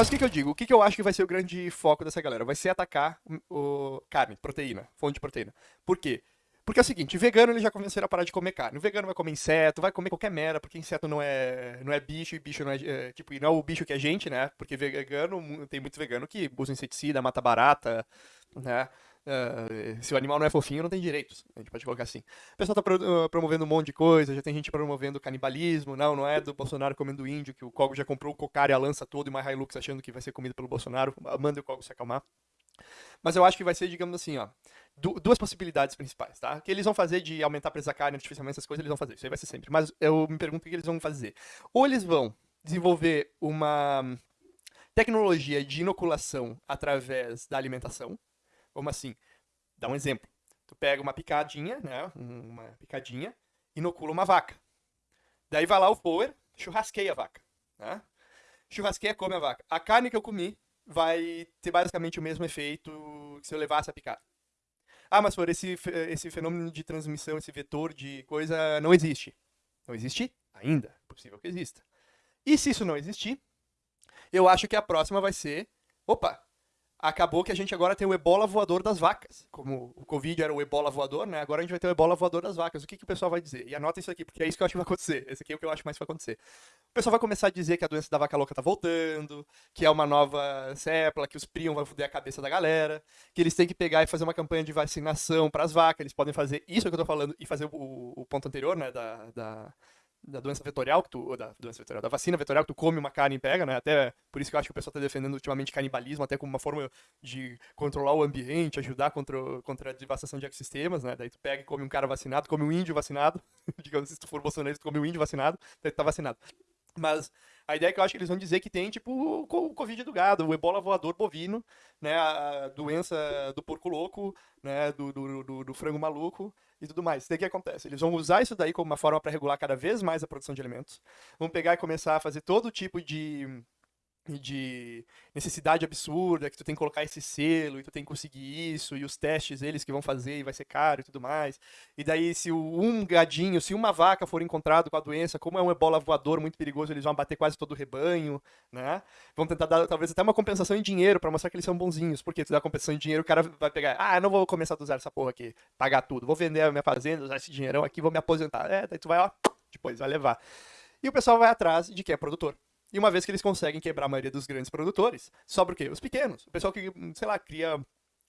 Mas o que, que eu digo? O que, que eu acho que vai ser o grande foco dessa galera? Vai ser atacar o, carne, proteína, fonte de proteína. Por quê? Porque é o seguinte, vegano ele já convenceram a parar de comer carne. O vegano vai comer inseto, vai comer qualquer merda, porque inseto não é, não é bicho e bicho não é, é tipo, não é o bicho que é gente, né? Porque vegano, tem muito vegano que usa inseticida, mata barata, né? Uh, se o animal não é fofinho, não tem direitos. A gente pode colocar assim. O pessoal tá pro, uh, promovendo um monte de coisa, já tem gente promovendo canibalismo. Não, não é do Bolsonaro comendo índio, que o Cogo já comprou o cocar e a lança todo e uma Hilux achando que vai ser comido pelo Bolsonaro. Manda o Cogo se acalmar. Mas eu acho que vai ser, digamos assim, ó, duas possibilidades principais, tá? O que eles vão fazer de aumentar a preço da carne artificialmente, essas coisas, eles vão fazer. Isso aí vai ser sempre. Mas eu me pergunto o que eles vão fazer. Ou eles vão desenvolver uma tecnologia de inoculação através da alimentação, como assim? Dá um exemplo. Tu pega uma picadinha, né? Uma picadinha, inocula uma vaca. Daí vai lá o Power, churrasqueia a vaca. Né? Churrasqueia, come a vaca. A carne que eu comi vai ter basicamente o mesmo efeito que se eu levasse a picada. Ah, mas por esse, esse fenômeno de transmissão, esse vetor de coisa não existe. Não existe ainda. É possível que exista. E se isso não existir, eu acho que a próxima vai ser. Opa, acabou que a gente agora tem o ebola voador das vacas. Como o Covid era o ebola voador, né? Agora a gente vai ter o ebola voador das vacas. O que, que o pessoal vai dizer? E anota isso aqui, porque é isso que eu acho que vai acontecer. Esse aqui é o que eu acho mais que vai acontecer. O pessoal vai começar a dizer que a doença da vaca louca tá voltando, que é uma nova cepla, que os prion vão foder a cabeça da galera, que eles têm que pegar e fazer uma campanha de vacinação para as vacas. Eles podem fazer isso que eu tô falando e fazer o, o ponto anterior, né? Da, da da doença vetorial que tu, da doença vetorial, da vacina vetorial que tu come uma carne e pega, né? Até por isso que eu acho que o pessoal está defendendo ultimamente canibalismo, até como uma forma de controlar o ambiente, ajudar contra, contra a devastação de ecossistemas, né? Daí tu pega e come um cara vacinado, come um índio vacinado, digamos, se tu for bolsonaro, tu come um índio vacinado, daí tu tá vacinado. Mas a ideia é que eu acho que eles vão dizer que tem, tipo, o Covid do gado, o ebola voador bovino, né, a doença do porco louco, né, do, do, do, do frango maluco e tudo mais. Daí o que acontece? Eles vão usar isso daí como uma forma para regular cada vez mais a produção de alimentos. Vão pegar e começar a fazer todo tipo de de necessidade absurda, que tu tem que colocar esse selo e tu tem que conseguir isso, e os testes eles que vão fazer e vai ser caro e tudo mais. E daí, se um gadinho, se uma vaca for encontrado com a doença, como é um ebola voador muito perigoso, eles vão bater quase todo o rebanho, né? Vão tentar dar talvez até uma compensação em dinheiro para mostrar que eles são bonzinhos, porque tu dá compensação em dinheiro, o cara vai pegar, ah, não vou começar a usar essa porra aqui, pagar tudo, vou vender a minha fazenda, usar esse dinheirão aqui, vou me aposentar. É, daí tu vai, ó, depois vai levar. E o pessoal vai atrás de quem é produtor. E uma vez que eles conseguem quebrar a maioria dos grandes produtores, sobra o quê? Os pequenos. O pessoal que, sei lá, cria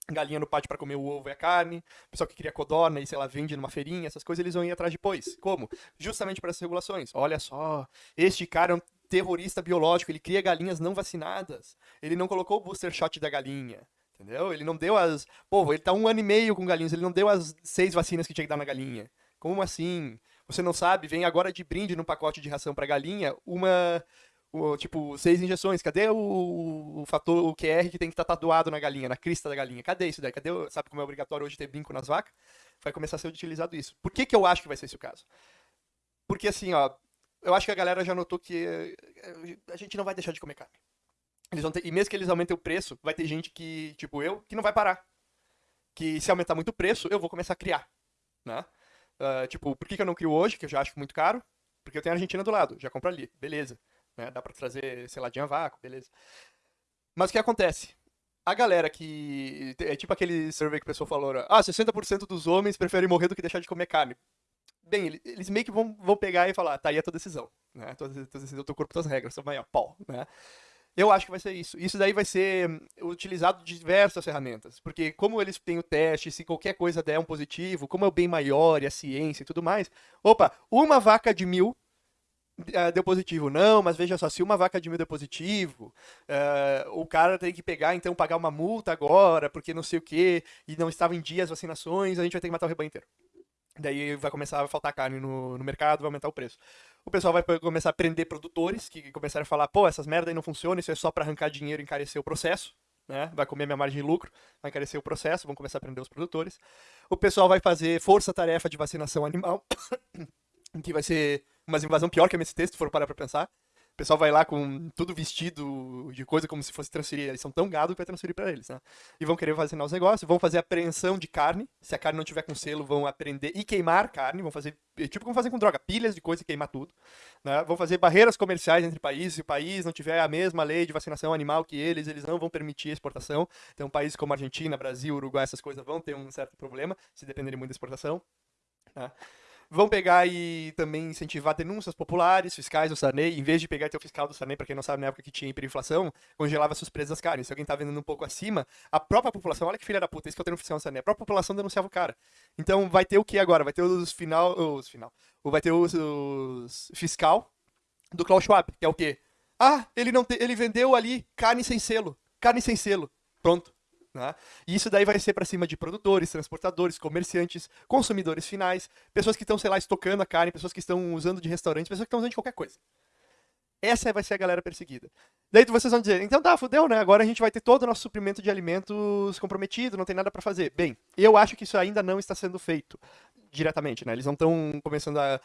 galinha no pátio para comer o ovo e a carne, o pessoal que cria codorna e, sei lá, vende numa feirinha, essas coisas eles vão ir atrás depois. Como? Justamente para essas regulações. Olha só, este cara é um terrorista biológico, ele cria galinhas não vacinadas. Ele não colocou o booster shot da galinha. Entendeu? Ele não deu as. Pô, ele tá um ano e meio com galinhas, ele não deu as seis vacinas que tinha que dar na galinha. Como assim? Você não sabe? Vem agora de brinde no pacote de ração para galinha uma o, tipo, seis injeções, cadê o, o fator, o QR que tem que estar tá tatuado na galinha, na crista da galinha? Cadê isso daí? Cadê, sabe como é obrigatório hoje ter brinco nas vacas? Vai começar a ser utilizado isso. Por que, que eu acho que vai ser esse o caso? Porque assim, ó, eu acho que a galera já notou que eh, a gente não vai deixar de comer carne. Eles vão ter, e mesmo que eles aumentem o preço, vai ter gente que, tipo eu, que não vai parar. Que se aumentar muito o preço, eu vou começar a criar, né? Uh, tipo, por que, que eu não crio hoje, que eu já acho muito caro? Porque eu tenho a Argentina do lado, já compro ali, beleza. Né? Dá para trazer seladinha a vácuo, beleza. Mas o que acontece? A galera que. É tipo aquele survey que o pessoal falou: ah, 60% dos homens preferem morrer do que deixar de comer carne. Bem, eles meio que vão, vão pegar e falar: tá aí a tua decisão. Né? Tua, tua decisão, teu corpo, tuas regras. Aí, ó, pau. Né? Eu acho que vai ser isso. Isso daí vai ser utilizado de diversas ferramentas. Porque como eles têm o teste, se qualquer coisa der um positivo, como é o bem maior e a ciência e tudo mais. Opa, uma vaca de mil uh, deu positivo. Não, mas veja só, se uma vaca de mil deu positivo, uh, o cara tem que pegar, então, pagar uma multa agora, porque não sei o que, e não estava em dia as vacinações, a gente vai ter que matar o rebanho inteiro. Daí vai começar a faltar carne no, no mercado, vai aumentar o preço. O pessoal vai começar a prender produtores que começaram a falar, pô, essas merda aí não funcionam, isso é só para arrancar dinheiro e encarecer o processo. Né? Vai comer minha margem de lucro, vai encarecer o processo, vão começar a prender os produtores. O pessoal vai fazer força-tarefa de vacinação animal, que vai ser uma invasão pior que a MST, se for parar pra pensar. pessoal vai lá com tudo vestido de coisa como se fosse transferir. Eles são tão gado que vai transferir para eles, né? E vão querer fazer novos negócios, vão fazer apreensão de carne. Se a carne não tiver com selo, vão apreender e queimar carne. Vão fazer, tipo como fazem com droga, pilhas de coisa e queimar tudo. Né? Vão fazer barreiras comerciais entre países. Se o país não tiver a mesma lei de vacinação animal que eles, eles não vão permitir a exportação. Então, países como Argentina, Brasil, Uruguai, essas coisas vão ter um certo problema se dependerem muito da exportação. Né? Vão pegar e também incentivar denúncias populares, fiscais do Sarney, em vez de pegar e ter o fiscal do Sarney, para quem não sabe, na época que tinha hiperinflação, congelava seus preços das carnes. Se alguém tá vendendo um pouco acima, a própria população, olha que filha da puta, isso que eu tenho no fiscal do Sarney, a própria população denunciava o cara. Então vai ter o que agora? Vai ter os final. Os final. Vai ter os, os fiscal do Klaus Schwab, que é o quê? Ah, ele, não te, ele vendeu ali carne sem selo. Carne sem selo. Pronto. Né? E isso daí vai ser para cima de produtores, transportadores, comerciantes, consumidores finais, pessoas que estão, sei lá, estocando a carne, pessoas que estão usando de restaurantes, pessoas que estão usando de qualquer coisa. Essa vai ser a galera perseguida. Daí vocês vão dizer, então tá, fudeu, né? Agora a gente vai ter todo o nosso suprimento de alimentos comprometido, não tem nada para fazer. Bem, eu acho que isso ainda não está sendo feito diretamente, né? Eles não estão começando a,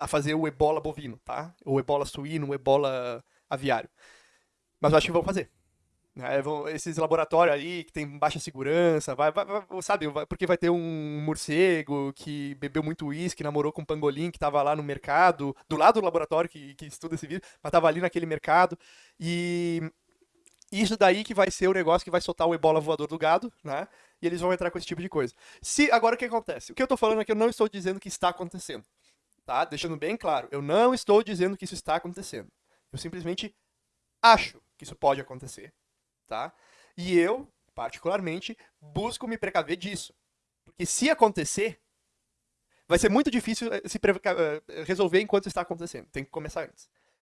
a fazer o ebola bovino, tá? O ebola suíno, o ebola aviário. Mas eu acho que vão fazer. Né, esses laboratórios aí que tem baixa segurança, vai, vai, vai sabe, vai, porque vai ter um morcego que bebeu muito uísque, namorou com um pangolim que estava lá no mercado, do lado do laboratório que, que estuda esse vírus, mas estava ali naquele mercado. E isso daí que vai ser o negócio que vai soltar o ebola voador do gado, né? E eles vão entrar com esse tipo de coisa. Se Agora o que acontece? O que eu estou falando aqui, eu não estou dizendo que está acontecendo. Tá? Deixando bem claro, eu não estou dizendo que isso está acontecendo. Eu simplesmente acho que isso pode acontecer tá? E eu, particularmente, busco me precaver disso. Porque se acontecer, vai ser muito difícil eh, se eh, resolver enquanto está acontecendo. Tem que começar antes.